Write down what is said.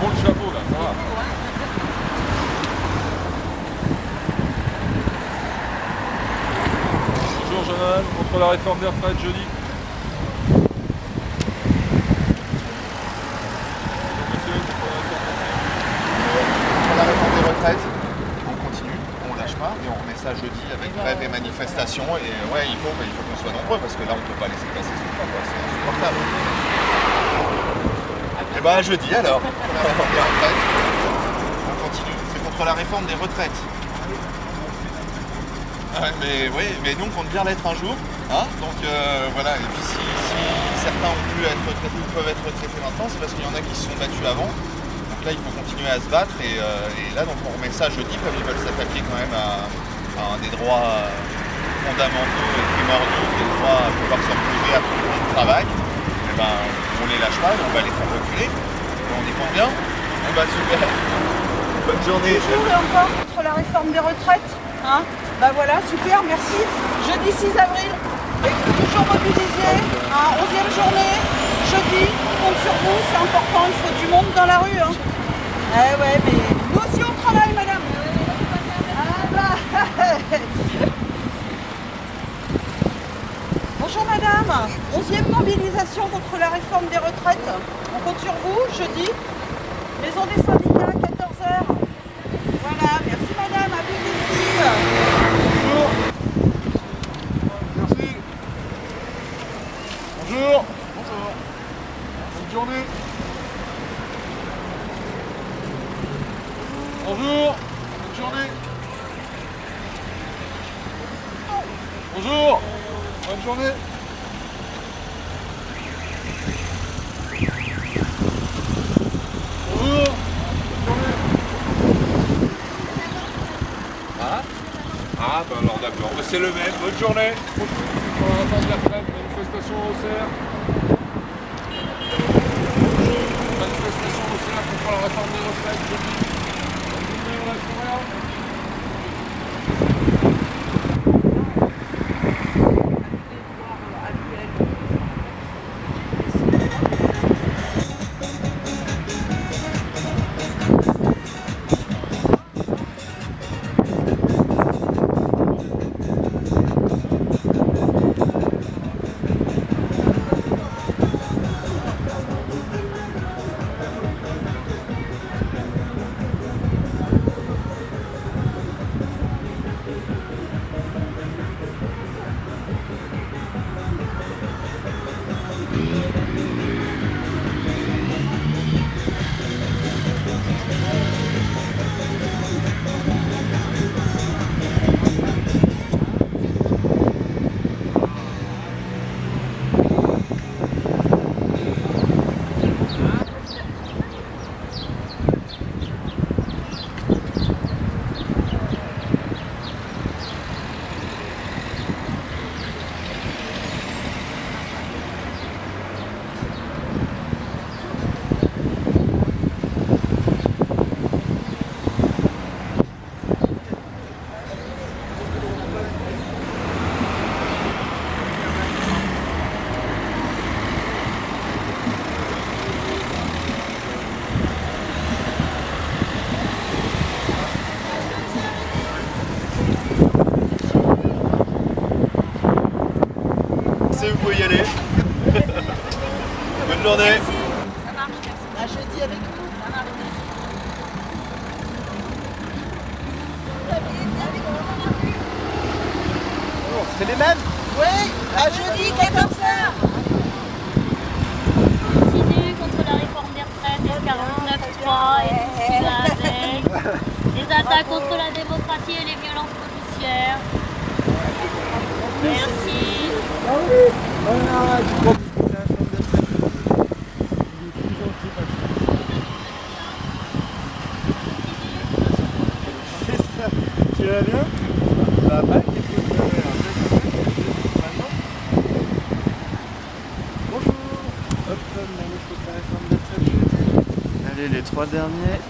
bon le chapeau là, ça va. Bonjour Jonathan, contre la réforme des retraites jeudi. La réforme des retraites, on continue, on lâche pas et on remet ça jeudi avec grève et. Et ouais, il faut, il faut qu'on soit nombreux parce que là on ne peut pas laisser passer ce temps, c'est insupportable. Bah jeudi alors, on continue. C'est contre la réforme des retraites. Ouais, mais oui, mais nous on compte bien l'être un jour. Hein donc euh, voilà, et puis si, certains ont pu être retraités ou peuvent être retraités maintenant, c'est parce qu'il y en a qui se sont battus avant. Donc là, il faut continuer à se battre et, euh, là, donc on remet ça jeudi comme ils veulent s'attaquer quand même à, à un des droits fondamentaux et primordiaux, des droits à pouvoir se retrouver après le travail. Et ben, on les lâche pas on va les faire reculer. On y compte bien. Eh ben super. Bonne journée. Toujours et encore contre la réforme des retraites. Hein bah voilà, super, merci. Jeudi 6 avril, toujours mobilisé, hein, 11e journée, jeudi, on compte sur vous, c'est important, il faut du monde dans la rue. Hein. Eh ouais, mais nous aussi on travaille, madame. Ah bah. Bonjour madame, 11e mobilisation contre la réforme des retraites. On compte sur vous, jeudi, maison des syndicats, 14h. Voilà, merci madame, à vous ici. Bonjour. Merci. Bonjour. Bonjour. Bonne journée. Bonjour. Bonne journée. Bonjour. Bonne journée. Bonjour. Bonne journée. Ah Ah, ben alors d'accord, Ben, c'est le même. Bonne journée. Pour la réforme des retraites, manifestation au CERF. Manifestation au CERF contre la réforme des retraites, jeudi. Bonne journée, on lâche Bonne journée. Ça marche, merci. À jeudi avec vous. Ça marche, C'est les mêmes Oui, à jeudi, 14h. continue contre la réforme des retraites, le 49.3 et tout ce qui va avec. Les attaques contre la démocratie et les violences policières. Merci. C'est ça. Vas bien fais Maintenant Bonjour Hop, la réforme jeudi. Allez, les trois derniers.